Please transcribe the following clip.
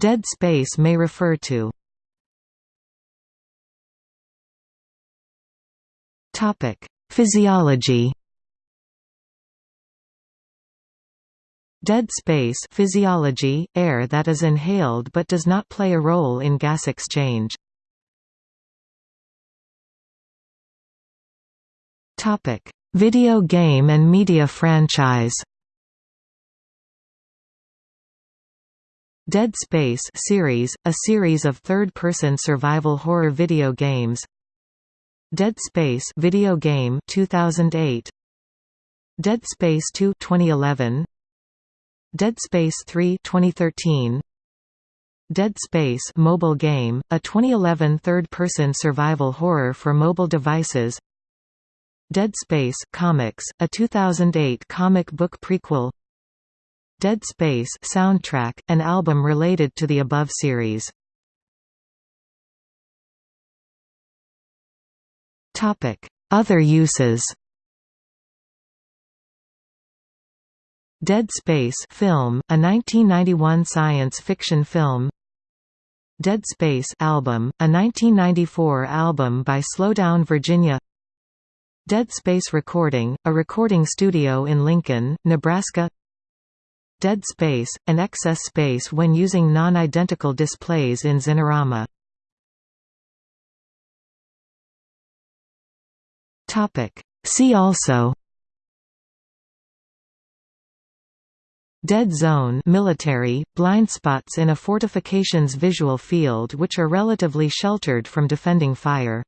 Dead space may refer to. Physiology. Dead space physiology, air that is inhaled but does not play a role in gas exchange. Video game and media franchise Dead Space series, a series of third-person survival horror video games. Dead Space video game 2008. Dead Space 2 2011. Dead Space 3 2013. Dead Space mobile game, a 2011 third-person survival horror for mobile devices. Dead Space Comics, a 2008 comic book prequel. Dead Space soundtrack, an album related to the above series. Topic: Other uses. Dead Space film, a 1991 science fiction film. Dead Space album, a 1994 album by Slowdown Virginia. Dead Space Recording, a recording studio in Lincoln, Nebraska Dead Space, and excess space when using non-identical displays in Xinerama. See also Dead zone military, blind spots in a fortification's visual field which are relatively sheltered from defending fire